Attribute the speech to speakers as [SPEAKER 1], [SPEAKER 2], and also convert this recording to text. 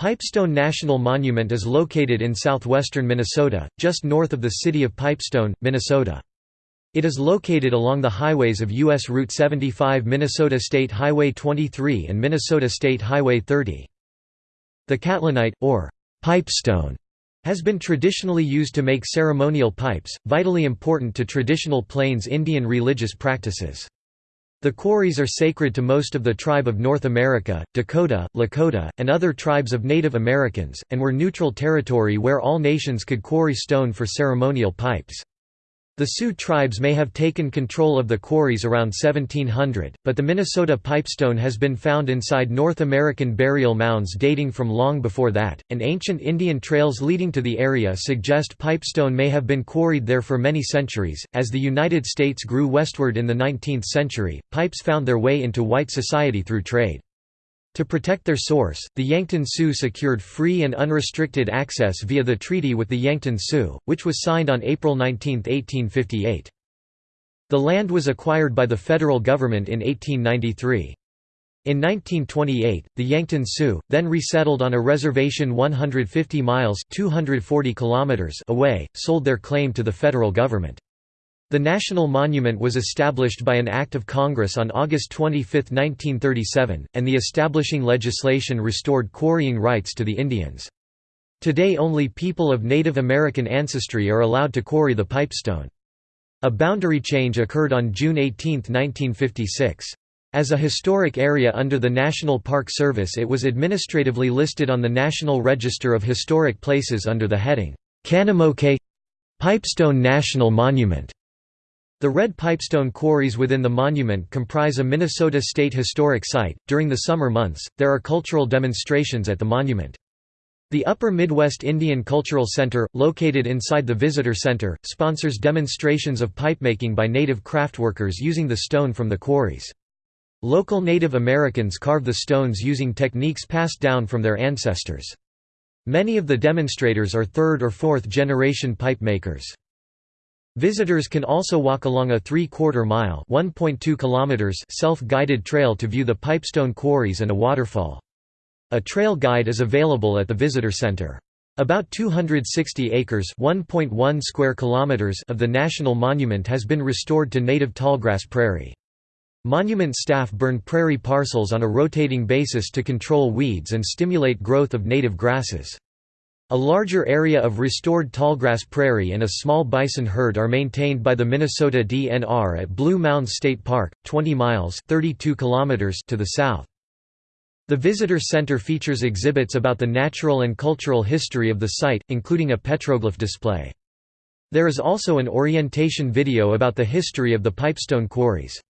[SPEAKER 1] Pipestone National Monument is located in southwestern Minnesota, just north of the city of Pipestone, Minnesota. It is located along the highways of U.S. Route 75 Minnesota State Highway 23 and Minnesota State Highway 30. The catlinite, or pipestone, has been traditionally used to make ceremonial pipes, vitally important to traditional Plains Indian religious practices. The quarries are sacred to most of the tribe of North America, Dakota, Lakota, and other tribes of Native Americans, and were neutral territory where all nations could quarry stone for ceremonial pipes. The Sioux tribes may have taken control of the quarries around 1700, but the Minnesota pipestone has been found inside North American burial mounds dating from long before that, and ancient Indian trails leading to the area suggest pipestone may have been quarried there for many centuries. As the United States grew westward in the 19th century, pipes found their way into white society through trade. To protect their source, the Yankton Sioux secured free and unrestricted access via the treaty with the Yankton Sioux, which was signed on April 19, 1858. The land was acquired by the federal government in 1893. In 1928, the Yankton Sioux, then resettled on a reservation 150 miles 240 kilometers away, sold their claim to the federal government. The National Monument was established by an Act of Congress on August 25, 1937, and the establishing legislation restored quarrying rights to the Indians. Today only people of Native American ancestry are allowed to quarry the pipestone. A boundary change occurred on June 18, 1956. As a historic area under the National Park Service it was administratively listed on the National Register of Historic Places under the heading, Kanamoke Pipestone National Monument. The red pipestone quarries within the monument comprise a Minnesota State Historic Site. During the summer months, there are cultural demonstrations at the monument. The Upper Midwest Indian Cultural Center, located inside the Visitor Center, sponsors demonstrations of pipemaking by native craftworkers using the stone from the quarries. Local Native Americans carve the stones using techniques passed down from their ancestors. Many of the demonstrators are third or fourth generation pipe makers. Visitors can also walk along a three-quarter mile self-guided trail to view the Pipestone Quarries and a waterfall. A trail guide is available at the visitor center. About 260 acres square kilometers of the national monument has been restored to native tallgrass prairie. Monument staff burn prairie parcels on a rotating basis to control weeds and stimulate growth of native grasses. A larger area of restored tallgrass prairie and a small bison herd are maintained by the Minnesota DNR at Blue Mounds State Park, 20 miles 32 kilometers to the south. The visitor center features exhibits about the natural and cultural history of the site, including a petroglyph display. There is also an orientation video about the history of the Pipestone quarries.